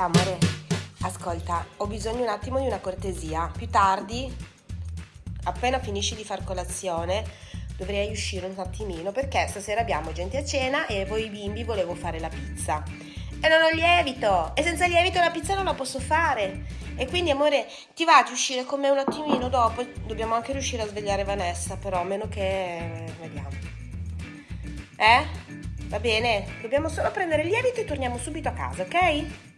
Ciao amore, ascolta, ho bisogno un attimo di una cortesia. Più tardi, appena finisci di far colazione, dovrei uscire un attimino perché stasera abbiamo gente a cena e voi bimbi volevo fare la pizza. E non ho lievito! E senza lievito la pizza non la posso fare. E quindi amore, ti va di uscire con me un attimino dopo? Dobbiamo anche riuscire a svegliare Vanessa, però a meno che... vediamo. Eh? Va bene? Dobbiamo solo prendere il lievito e torniamo subito a casa, ok?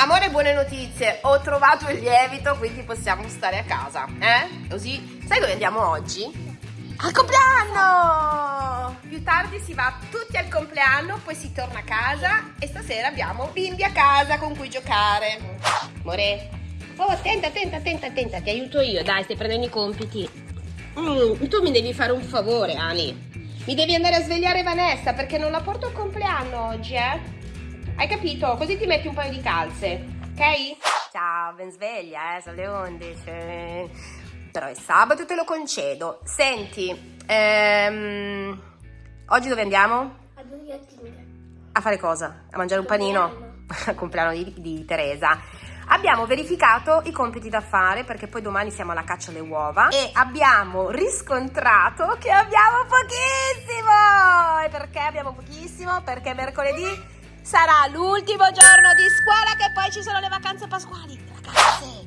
Amore, buone notizie. Ho trovato il lievito, quindi possiamo stare a casa, eh? Così, sai dove andiamo oggi? Al compleanno! Più tardi si va tutti al compleanno, poi si torna a casa e stasera abbiamo bimbi a casa con cui giocare. Amore, oh, attenta, attenta, attenta, attenta, ti aiuto io, dai, stai prendendo i compiti. Mm, tu mi devi fare un favore, Ani. Mi devi andare a svegliare Vanessa perché non la porto al compleanno oggi, eh? Hai capito? Così ti metti un paio di calze, ok? Ciao, ben sveglia, eh? Sono le 11. Però è sabato te lo concedo. Senti, ehm, oggi dove andiamo? A Burger. A fare cosa? A mangiare un panino? Al compleanno di, di Teresa. Abbiamo verificato i compiti da fare perché poi domani siamo alla caccia alle uova e abbiamo riscontrato che abbiamo pochissimo. E perché abbiamo pochissimo? Perché mercoledì sarà l'ultimo giorno di scuola che poi ci sono le vacanze pasquali. Ragazze,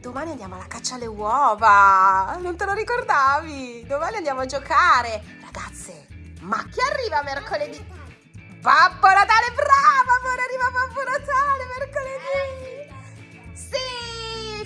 domani andiamo alla caccia alle uova. Non te lo ricordavi? Domani andiamo a giocare. Ragazze, ma chi arriva mercoledì? Babbo Natale, brava amore, arriva Babbo Natale mercoledì.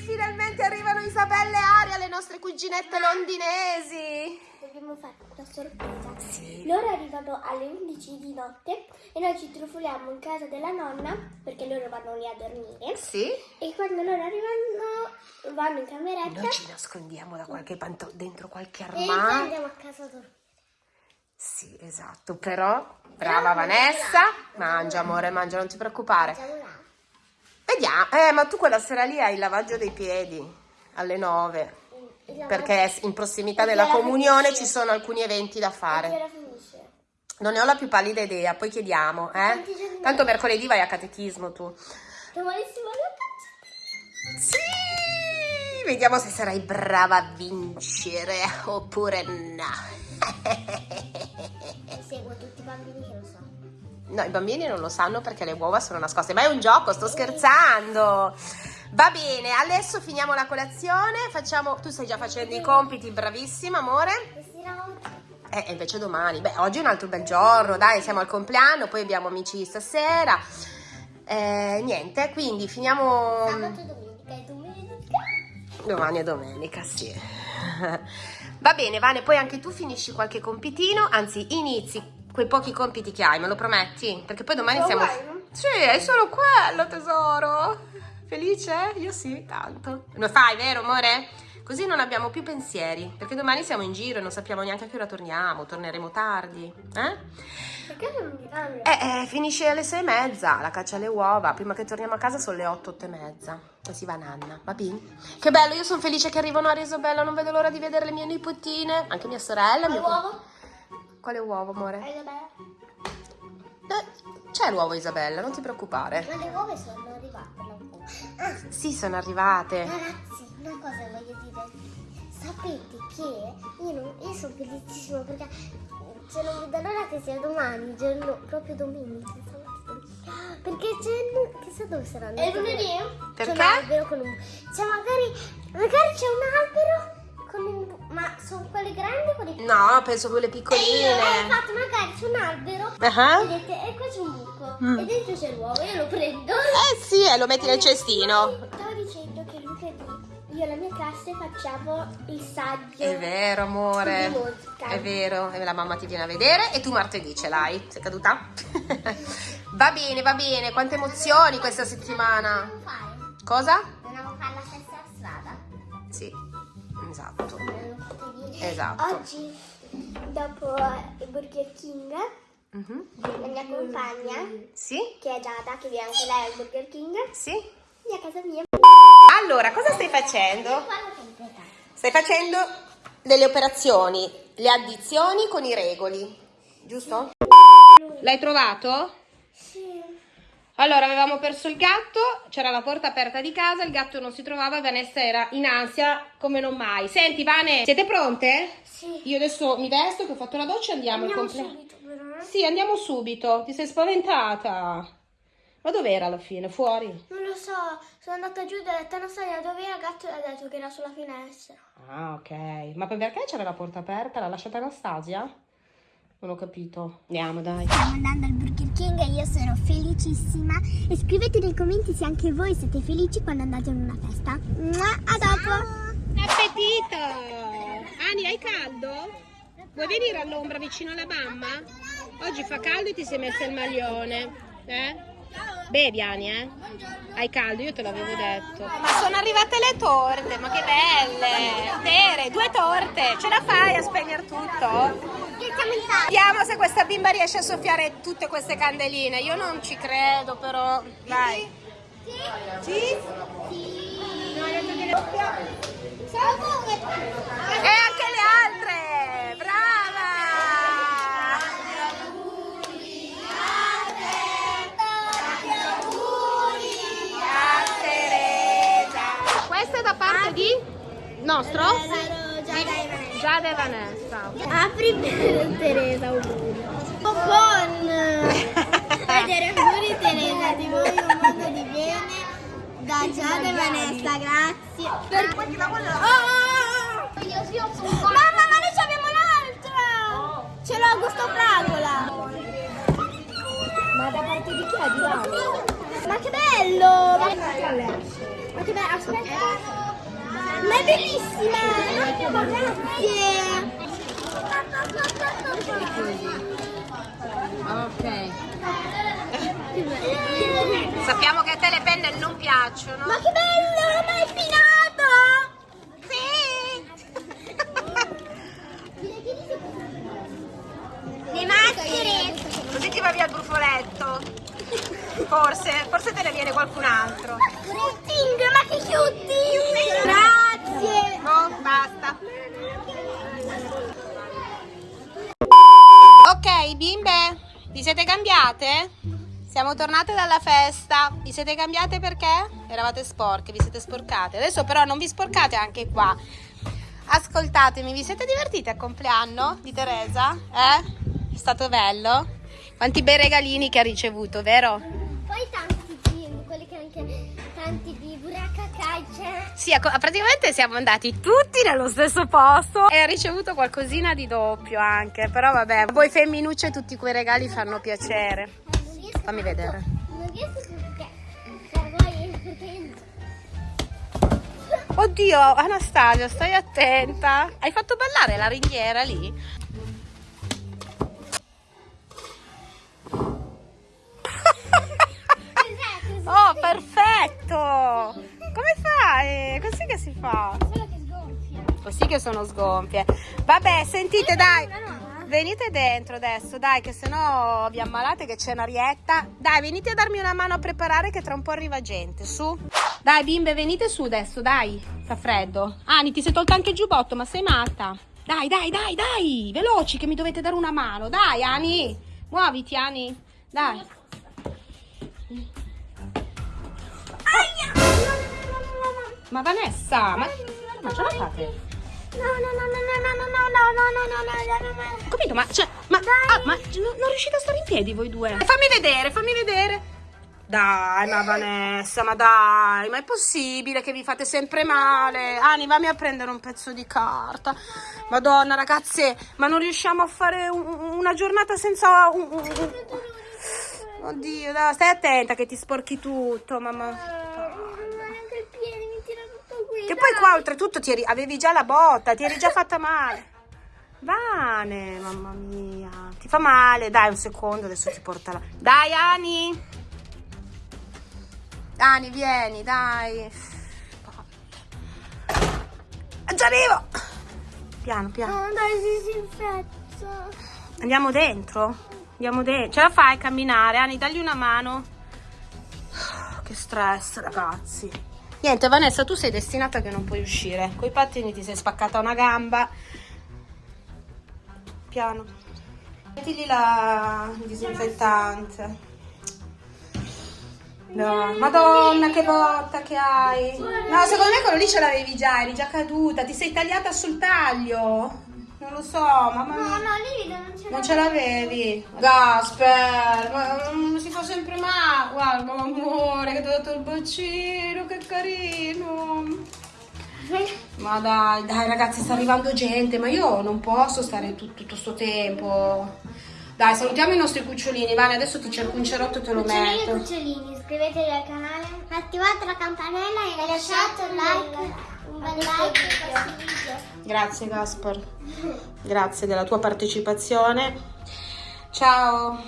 Finalmente arrivano Isabella e Aria, le nostre cuginette londinesi. Dobbiamo fare una sorpresa. Sì. Loro arrivano alle 11 di notte e noi ci trufoliamo in casa della nonna perché loro vanno lì a dormire. Sì? E quando loro arrivano vanno in cameretta Noi ci nascondiamo da qualche panto- dentro qualche e armadio. andiamo a casa loro. Sì, esatto, però brava Vanessa, mangia amore, mangia, non ti preoccupare. Vediamo, eh, ma tu quella sera lì hai il lavaggio dei piedi alle 9. Il lavoro- Perché in prossimità della comunione ci sono alcuni eventi da fare. Non ne ho la più pallida idea, poi chiediamo, eh? Tanto mercoledì vai a catechismo tu. Sì! Vediamo se sarai brava a vincere oppure no. Seguo tutti i bambini che lo sanno. No, i bambini non lo sanno perché le uova sono nascoste, ma è un gioco, sto scherzando. Va bene, adesso finiamo la colazione, facciamo... Tu stai già facendo i compiti, bravissima amore. Eh, e invece domani. Beh, oggi è un altro bel giorno, dai, siamo al compleanno, poi abbiamo amici stasera. Eh, niente, quindi finiamo... sabato, domenica e domenica. Domani è domenica, sì. Va bene, Vane, poi anche tu finisci qualche compitino, anzi inizi quei pochi compiti che hai, me lo prometti? Perché poi domani Solo siamo... quello? Sì, è solo quello, tesoro. Felice? Io sì, tanto. Lo fai, vero, amore? Così non abbiamo più pensieri, perché domani siamo in giro e non sappiamo neanche a che ora torniamo, torneremo tardi. Eh? Perché non mi danno? Eh, eh, finisce alle sei e mezza, la caccia alle uova. Prima che torniamo a casa sono le otto, otto e mezza. E si va Nanna, va bene? Che bello, io sono felice che arrivano Aria e Isabella, non vedo l'ora di vedere le mie nipotine, anche mia sorella. mio- L'uovo? Quale uovo, amore? Bella? Eh, c'è l'uovo Isabella, non ti preoccupare. Ma le uova sono arrivate da un po'. Ah, Sì, sono arrivate. ragazzi, una cosa voglio dire. Sapete che io, non- io sono felicissima perché se non vedo l'ora che sia domani, giorno, proprio domenica. Perché c'è, chissà dove saranno. E lunedì? C'è Perché? un albero con un... Cioè magari, magari c'è un albero sono quelli grandi o quelli No, penso quelle Eh, piccoline. infatti magari c'è un albero Ah. vedete, e qua c'è un buco Mm. e dentro c'è l'uovo, io lo prendo. Eh sì, e lo metti nel cestino. Stavo dicendo che lunedì io e la mia classe facciamo il saggio. È vero, amore. È vero, e la mamma ti viene a vedere e tu martedì ce l'hai. Sei caduta? va bene, va bene. Quante emozioni questa settimana. Cosa? Dobbiamo fare la stessa strada. Sì, esatto. Esatto. Oggi, dopo il Burger King, Mhm. la mia compagna, Sì? che è Giada, che viene anche lei al Burger King, Sì? viene a casa mia. Allora, cosa stai facendo? Stai facendo delle operazioni, le addizioni con i regoli, giusto? L'hai trovato? Allora, avevamo perso il gatto, c'era la porta aperta di casa, il gatto non si trovava, Vanessa era in ansia come non mai. Senti, Vane, siete pronte? Sì. Io adesso mi vesto, che ho fatto la doccia e andiamo, Andiamo subito però. eh? Sì, andiamo subito. Ti sei spaventata? Ma dov'era alla fine? Fuori? Non lo so, sono andata giù e ho detto Anastasia dove era il gatto e ha detto che era sulla finestra. Ah, ok. Ma perché c'era la porta aperta? L'ha lasciata Anastasia? Non ho capito. Andiamo, dai. Stiamo andando al Burger E io sono felicissima. E scrivete nei commenti se anche voi siete felici quando andate in una festa. Mua, A dopo! Appetito! Ani, hai caldo? Vuoi venire all'ombra vicino alla mamma? Oggi fa caldo e ti sei messa il maglione. Eh? Bevi, Ani, eh? Hai caldo, io te l'avevo detto. Ma sono arrivate le torte, ma che belle! Tere, due torte! Ce la fai a spegnere tutto? Vediamo se questa bimba riesce a soffiare tutte queste candeline. Io non ci credo, però. Dai. Sì? E anche le altre! Brava! A Teresa. Questo è da parte di nostro? Giada e Vanessa. Apri per Teresa auguri. Con vedere auguri Teresa, ti voglio un mondo di bene. Da Giada e Vanessa, grazie. Per... Oh! Mamma, ma noi abbiamo l'altra! Ce l'ho gusto fragola. Ma da parte di chi è? Di là? Ma che bello! Ma che bello, aspetta. Ma è bellissima! Grazie! Ok. Sappiamo che a te le penne non piacciono. Ma che bello! Ma è finato! Le maschere! Così ti va via il brufoletto. Forse, forse te ne viene qualcun altro. Cutting, ma che cutting! Grazie! Oh, basta. Ok, bimbe, vi siete cambiate? Siamo tornate dalla festa. Vi siete cambiate perché? Eravate sporche, vi siete sporcate. Adesso però non vi sporcate anche qua. Ascoltatemi, vi siete divertiti al compleanno di Teresa? Eh? È stato bello? Quanti bei regalini che ha ricevuto, vero? Poi tanti film, quelli che anche tanti di buracca calcia. Sì, ecco, praticamente siamo andati tutti nello stesso posto e ha ricevuto qualcosina di doppio anche, però vabbè, voi femminucce tutti quei regali fanno piacere. Fammi vedere. Perché Oddio, Anastasia, stai attenta. Hai fatto ballare la ringhiera lì? Oh, perfetto! Come fai? Così che si fa? Solo che sgonfia. Così che sono sgonfie. Vabbè, sentite, dai. Nuova? Venite dentro adesso, dai, che sennò vi ammalate che c'è un'arietta. Dai, venite a darmi una mano a preparare che tra un po' arriva gente, su. Dai, bimbe, venite su adesso, dai. Fa freddo. Ani, ti sei tolta anche il giubbotto, ma sei matta. Dai, dai, dai, dai. Veloci che mi dovete dare una mano. Dai, Ani. Muoviti, Ani. Dai. Ma Vanessa, ma, ma ce la fate? No, no, no, no, no, no, no, no, no, no, no, no, no, no, no. Capito, ma, cioè, ma, ah, ma non non riuscite a stare in piedi voi due? Fammi vedere, fammi vedere. Dai, ma Vanessa, ma dai, ma è possibile che vi fate sempre male? Ani, vammi a prendere un pezzo di carta. Madonna, ragazze, ma non riusciamo a fare un- una giornata senza un... un- un- Oddio, dai, stai attenta che ti sporchi tutto, mamma. Anche il piede mi tira tutto qui. Che poi qua oltretutto ti eri- avevi già la botta, ti eri già fatta male. Vane, mamma mia. Ti fa male? Dai, un secondo, adesso ti porta là. Dai, Ani. Ani, vieni, dai. Già arrivo. Piano, piano. No, dai, si disinfetta. Andiamo dentro? Andiamo dentro. Ce la fai a camminare? Ani, dagli una mano. Che stress, ragazzi. Niente, Vanessa, tu sei destinata che non puoi uscire. Coi pattini ti sei spaccata una gamba. Piano. Mettigli la disinfettante. No, Madonna, che botta che hai. No, secondo me quello lì ce l'avevi già, eri già caduta, ti sei tagliata sul taglio. Non lo so, mamma No, mia. no, livido non ce Non ce l'avevi? Gasper, ma non si fa sempre male. Guarda, amore, che ti ho dato il bacino, che carino. Ma dai, dai ragazzi, sta arrivando gente, ma io non posso stare tut- tutto sto tempo. Dai, salutiamo i nostri cucciolini, Vane, adesso ti cerco un cerotto e te lo Cucciolini e metto. cucciolini, iscrivetevi al canale, attivate la campanella e lasciate un like, un bel like. Grazie Gaspar, grazie della tua partecipazione. Ciao.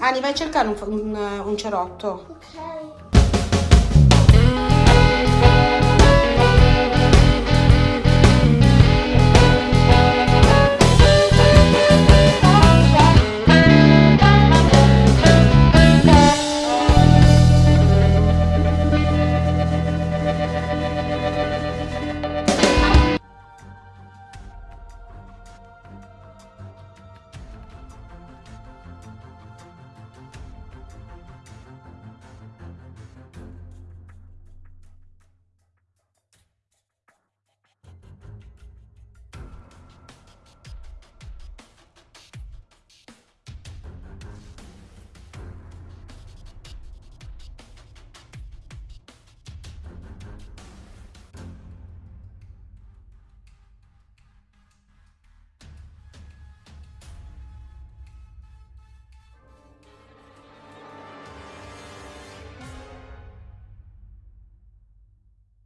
Ani, vai a cercare un, un- un cerotto. Ok.